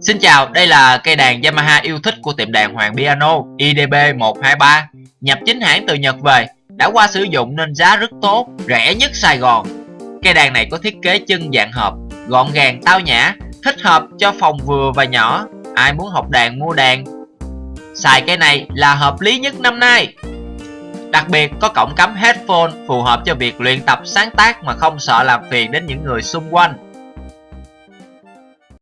Xin chào, đây là cây đàn Yamaha yêu thích của tiệm đàn Hoàng Piano IDB123 Nhập chính hãng từ Nhật về Đã qua sử dụng nên giá rất tốt, rẻ nhất Sài Gòn. Cây đàn này có thiết kế chân dạng hộp, gọn gàng tao nhã Thích hợp cho phòng vừa và nhỏ Ai muốn học đàn mua đàn. Xài cây này là hợp lý nhất năm nay. Đặc biệt có cổng cắm headphone phù hợp cho việc luyện tập sáng tác mà không sợ làm phiền đến những người xung quanh.